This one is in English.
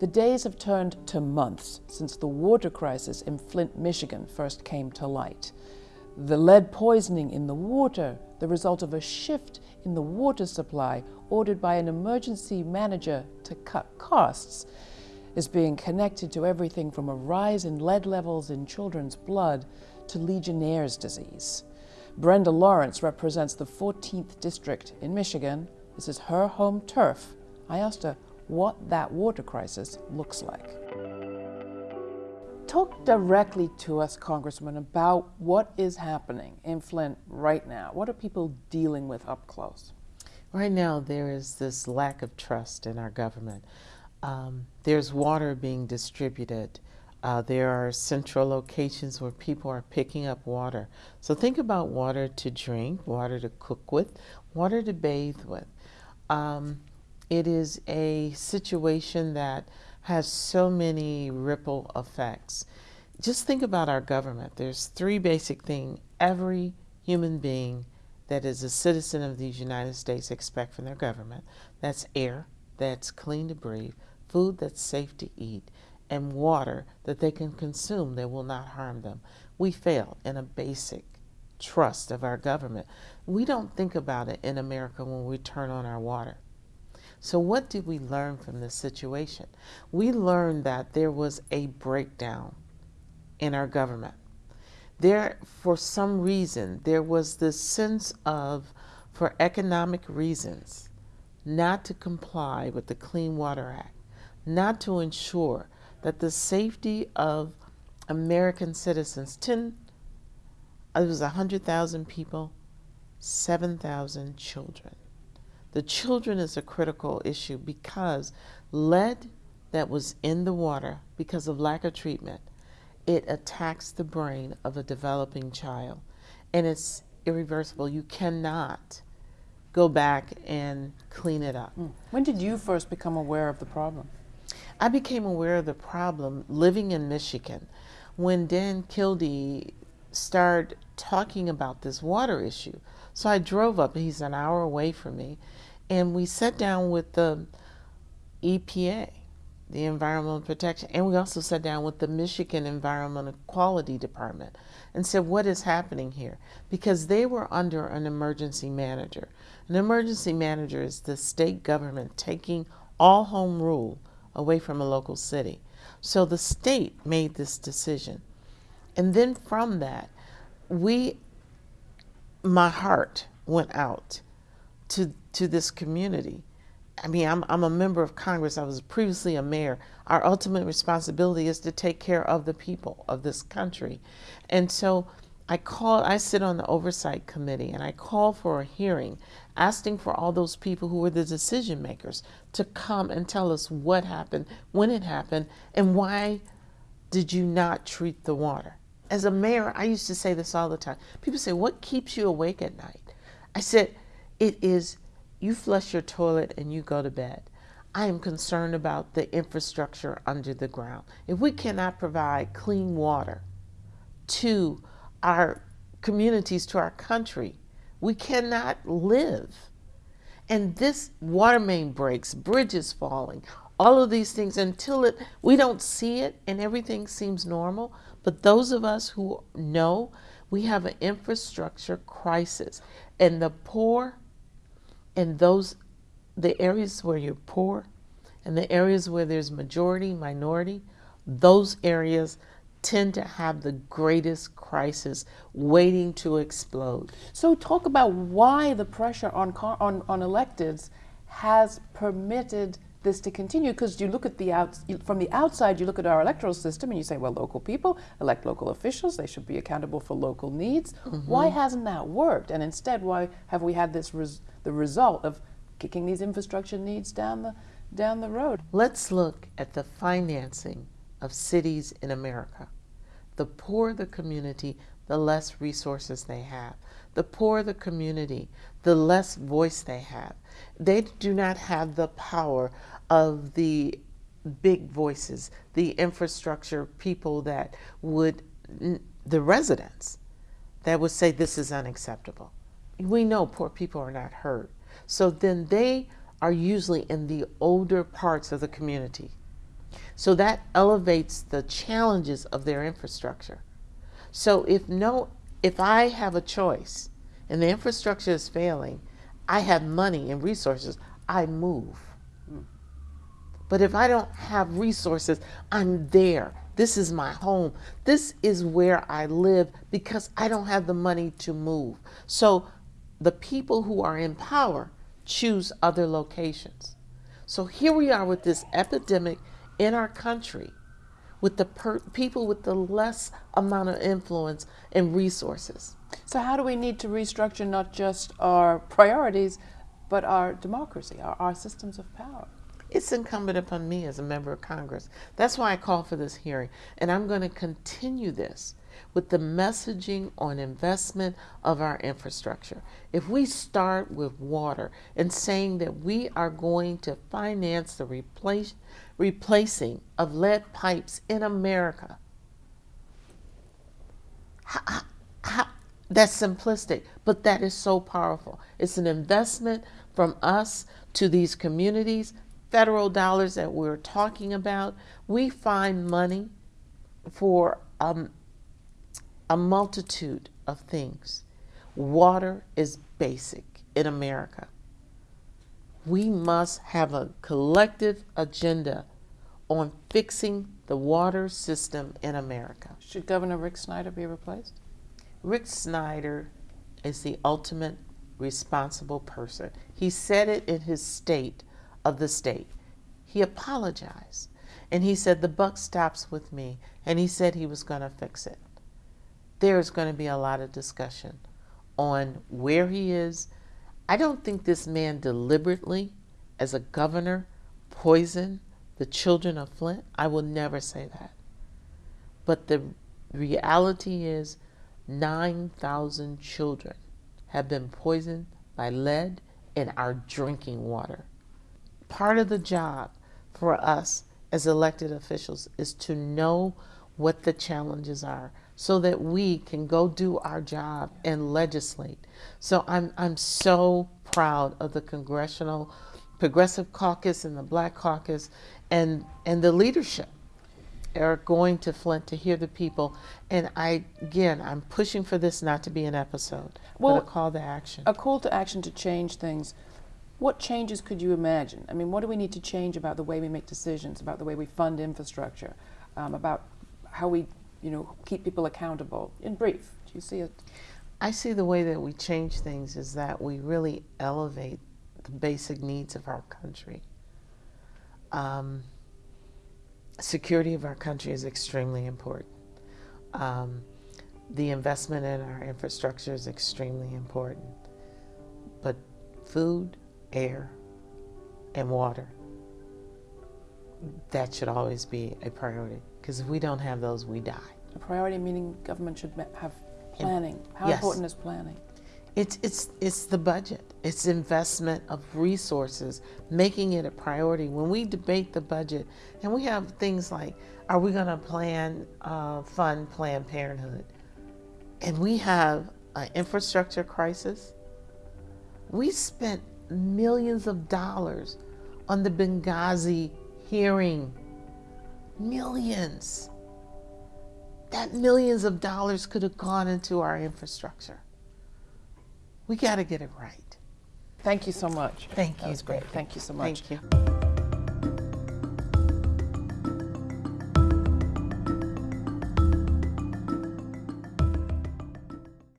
The days have turned to months since the water crisis in Flint, Michigan first came to light. The lead poisoning in the water, the result of a shift in the water supply ordered by an emergency manager to cut costs, is being connected to everything from a rise in lead levels in children's blood to Legionnaire's disease. Brenda Lawrence represents the 14th district in Michigan. This is her home turf. I asked her what that water crisis looks like. Talk directly to us, Congressman, about what is happening in Flint right now. What are people dealing with up close? Right now, there is this lack of trust in our government. Um, there's water being distributed. Uh, there are central locations where people are picking up water. So think about water to drink, water to cook with, water to bathe with. Um, it is a situation that has so many ripple effects. Just think about our government. There's three basic things every human being that is a citizen of these United States expect from their government. That's air, that's clean to breathe, food that's safe to eat, and water that they can consume that will not harm them. We fail in a basic trust of our government. We don't think about it in America when we turn on our water. So what did we learn from this situation? We learned that there was a breakdown in our government. There, for some reason, there was this sense of, for economic reasons, not to comply with the Clean Water Act, not to ensure that the safety of American citizens, 10, it was 100,000 people, 7,000 children. The children is a critical issue because lead that was in the water because of lack of treatment, it attacks the brain of a developing child and it's irreversible. You cannot go back and clean it up. Mm. When did you first become aware of the problem? I became aware of the problem living in Michigan when Dan Kildee started talking about this water issue. So I drove up, he's an hour away from me, and we sat down with the EPA, the Environmental Protection, and we also sat down with the Michigan Environmental Quality Department and said, what is happening here? Because they were under an emergency manager. An emergency manager is the state government taking all home rule away from a local city. So the state made this decision. And then from that, we, my heart went out to, to this community. I mean, I'm, I'm a member of Congress. I was previously a mayor. Our ultimate responsibility is to take care of the people of this country. And so I call, I sit on the oversight committee and I call for a hearing asking for all those people who were the decision makers to come and tell us what happened, when it happened, and why did you not treat the water? As a mayor, I used to say this all the time. People say, what keeps you awake at night? I said, it is you flush your toilet and you go to bed. I am concerned about the infrastructure under the ground. If we cannot provide clean water to our communities, to our country, we cannot live. And this water main breaks, bridges falling, all of these things until it we don't see it and everything seems normal. But those of us who know we have an infrastructure crisis and the poor and those the areas where you're poor and the areas where there's majority, minority, those areas tend to have the greatest crisis waiting to explode. So talk about why the pressure on, on, on electeds has permitted this to continue because you look at the out from the outside you look at our electoral system and you say well local people elect local officials they should be accountable for local needs mm -hmm. why hasn't that worked and instead why have we had this res the result of kicking these infrastructure needs down the down the road let's look at the financing of cities in America. The poorer the community, the less resources they have. The poorer the community, the less voice they have. They do not have the power of the big voices, the infrastructure people that would, the residents, that would say this is unacceptable. We know poor people are not heard. So then they are usually in the older parts of the community So that elevates the challenges of their infrastructure. So if no if I have a choice and the infrastructure is failing, I have money and resources, I move. But if I don't have resources, I'm there. This is my home. This is where I live because I don't have the money to move. So the people who are in power choose other locations. So here we are with this epidemic in our country with the people with the less amount of influence and resources. So how do we need to restructure not just our priorities, but our democracy, our, our systems of power? It's incumbent upon me as a member of Congress. That's why I call for this hearing. And I'm going to continue this with the messaging on investment of our infrastructure. If we start with water and saying that we are going to finance the replace, replacing of lead pipes in America, that's simplistic, but that is so powerful. It's an investment from us to these communities, federal dollars that we're talking about. We find money for um, a multitude of things. Water is basic in America. We must have a collective agenda on fixing the water system in America. Should Governor Rick Snyder be replaced? Rick Snyder is the ultimate responsible person. He said it in his state of the state. He apologized and he said, The buck stops with me. And he said he was going to fix it there's going to be a lot of discussion on where he is. I don't think this man deliberately, as a governor, poisoned the children of Flint. I will never say that. But the reality is 9,000 children have been poisoned by lead in our drinking water. Part of the job for us as elected officials is to know what the challenges are so that we can go do our job and legislate. So I'm, I'm so proud of the Congressional Progressive Caucus and the Black Caucus and, and the leadership are going to Flint to hear the people. And I, again, I'm pushing for this not to be an episode, well, but a call to action. A call to action to change things. What changes could you imagine? I mean, what do we need to change about the way we make decisions, about the way we fund infrastructure, um, about how we you know, keep people accountable? In brief, do you see it? I see the way that we change things is that we really elevate the basic needs of our country. Um, security of our country is extremely important. Um, the investment in our infrastructure is extremely important. But food, air, and water, that should always be a priority. Because if we don't have those, we die. A priority meaning government should have planning. How yes. important is planning? It's, it's, it's the budget. It's investment of resources, making it a priority. When we debate the budget, and we have things like, are we going to plan, uh, fund Planned Parenthood? And we have an infrastructure crisis. We spent millions of dollars on the Benghazi hearing Millions. That millions of dollars could have gone into our infrastructure. We got to get it right. Thank you so much. Thank you. That was great. Thank you so much. Thank you.